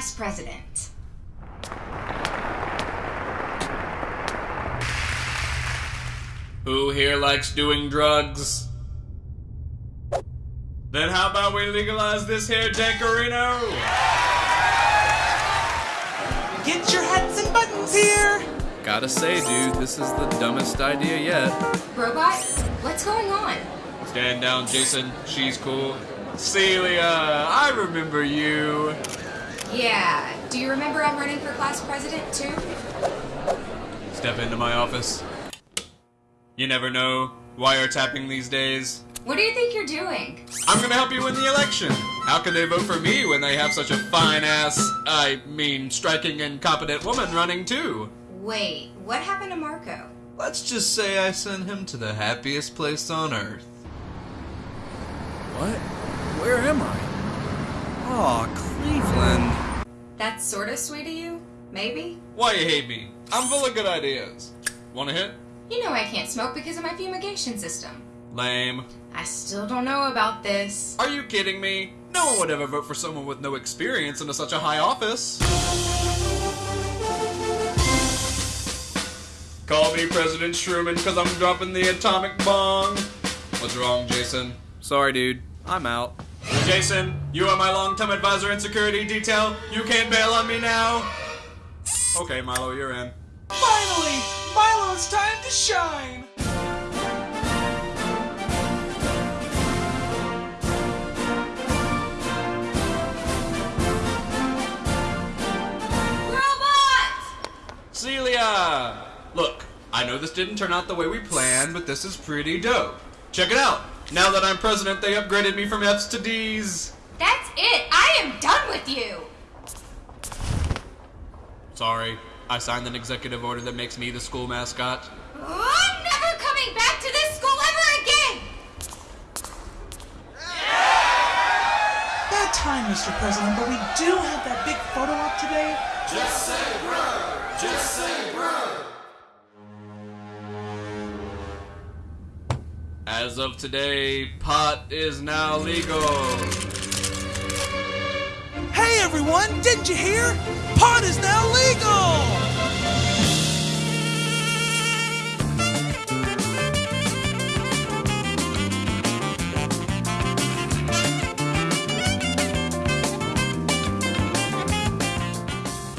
class president. Who here likes doing drugs? Then how about we legalize this here Dankarino? Get your hats and buttons here! Gotta say, dude, this is the dumbest idea yet. Robot, what's going on? Stand down, Jason. She's cool. Celia, I remember you. Yeah, do you remember I'm running for class president too? Step into my office. You never know. Wiretapping these days. What do you think you're doing? I'm gonna help you win the election. How can they vote for me when they have such a fine ass, I mean, striking and competent woman running too? Wait, what happened to Marco? Let's just say I sent him to the happiest place on earth. What? Where am I? Aw, Cleveland. That's sorta sweet of you? Maybe? Why you hate me? I'm full of good ideas. Wanna hit? You know I can't smoke because of my fumigation system. Lame. I still don't know about this. Are you kidding me? No one would ever vote for someone with no experience into such a high office. Call me President Truman because I'm dropping the atomic bomb. What's wrong, Jason? Sorry, dude. I'm out. Jason, you are my long-time advisor in security detail. You can't bail on me now. Okay, Milo, you're in. Finally! Milo's time to shine! Robot! Celia! Look, I know this didn't turn out the way we planned, but this is pretty dope. Check it out. Now that I'm president, they upgraded me from F's to D's. That's it! I am done with you! Sorry, I signed an executive order that makes me the school mascot. I'm never coming back to this school ever again! Bad time, Mr. President, but we do have that big photo op today. As of today, pot is now legal. Hey everyone, didn't you hear? Pot is now legal!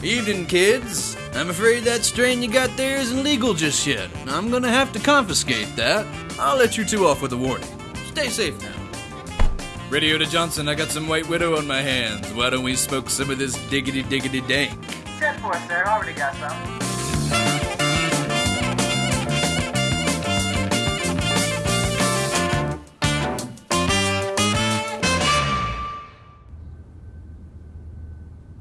Evening, kids. I'm afraid that strain you got there isn't legal just yet. I'm gonna have to confiscate that. I'll let you two off with a warning. Stay safe now. Radio to Johnson, I got some White Widow on my hands. Why don't we smoke some of this diggity diggity dank? Send for it, sir. Already got some.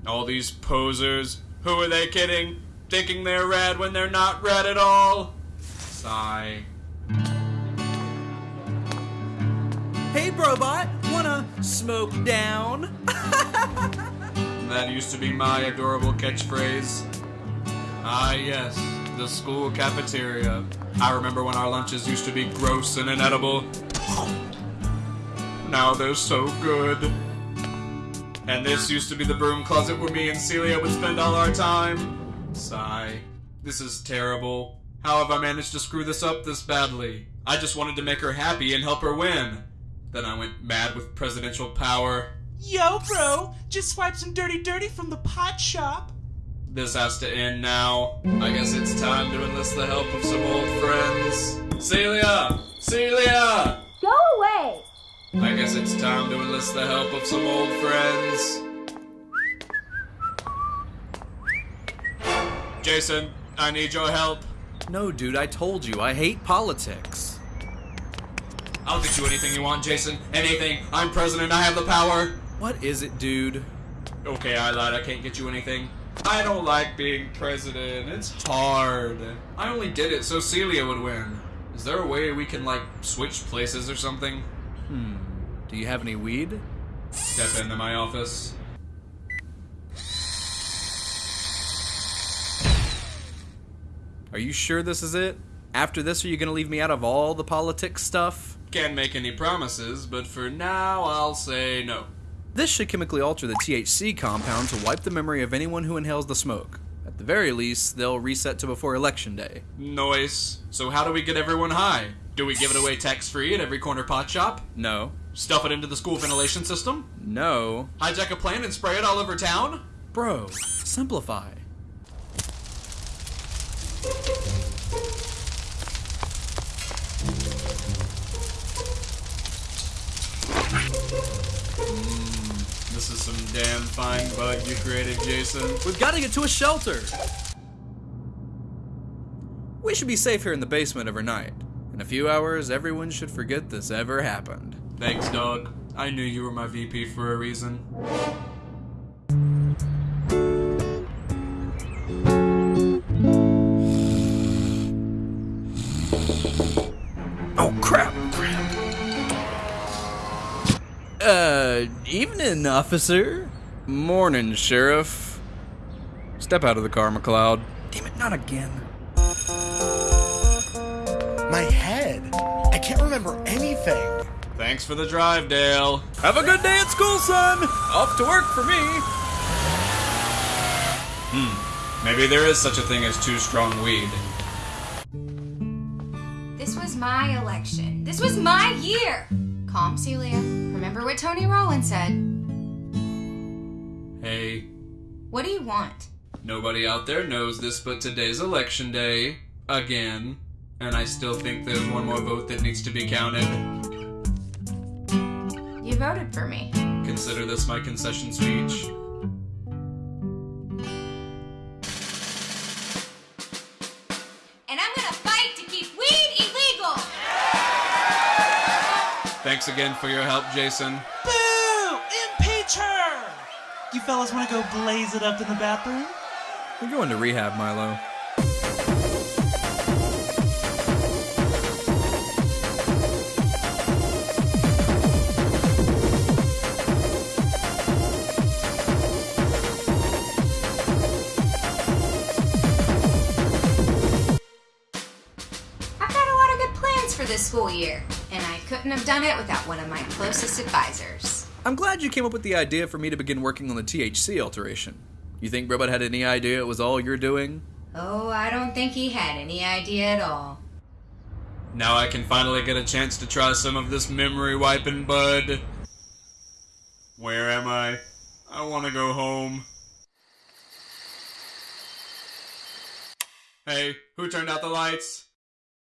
All these posers, who are they kidding? Thinking they're rad when they're not rad at all? Sigh. Brobot, wanna smoke down? That used to be my adorable catchphrase. Ah, yes, the school cafeteria. I remember when our lunches used to be gross and inedible. Now they're so good. And this used to be the broom closet where me and Celia would spend all our time. Sigh. This is terrible. How have I managed to screw this up this badly? I just wanted to make her happy and help her win. Then I went mad with presidential power. Yo, bro, just swipe some dirty dirty from the pot shop. This has to end now. I guess it's time to enlist the help of some old friends. Celia! Celia! Go away! I guess it's time to enlist the help of some old friends. Jason, I need your help. No, dude, I told you, I hate politics. I'll get you anything you want, Jason. Anything. I'm president, I have the power. What is it, dude? Okay, I lied, I can't get you anything. I don't like being president. It's hard. I only did it so Celia would win. Is there a way we can, like, switch places or something? Hmm. Do you have any weed? Step into my office. Are you sure this is it? After this, are you gonna leave me out of all the politics stuff? Can't make any promises, but for now, I'll say no. This should chemically alter the THC compound to wipe the memory of anyone who inhales the smoke. At the very least, they'll reset to before election day. Noise. So how do we get everyone high? Do we give it away tax-free at every corner pot shop? No. Stuff it into the school ventilation system? No. Hijack a plane and spray it all over town? Bro, simplify. Some damn fine bud you created, Jason. We've got to get to a shelter. We should be safe here in the basement overnight. In a few hours, everyone should forget this ever happened. Thanks, dog. I knew you were my VP for a reason. Oh, crap. Uh, evening, officer. Morning, sheriff. Step out of the car, McLeod. Damn it, not again. My head. I can't remember anything. Thanks for the drive, Dale. Have a good day at school, son. Off to work for me. Hmm. Maybe there is such a thing as too strong weed. This was my election. This was my year. Calm, Celia. Remember what Tony Rollins said. Hey, What do you want? nobody out there knows this, but today's election day. Again. And I still think there's one more vote that needs to be counted. You voted for me. Consider this my concession speech. Thanks again for your help, Jason. Boo! Impeach her! You fellas want to go blaze it up in the bathroom? We're going to rehab, Milo. I've got a lot of good plans for this school year, and I couldn't have done it without one of my closest advisors. I'm glad you came up with the idea for me to begin working on the THC alteration. You think Robot had any idea it was all you're doing? Oh, I don't think he had any idea at all. Now I can finally get a chance to try some of this memory wiping bud. Where am I? I want to go home. Hey, who turned out the lights?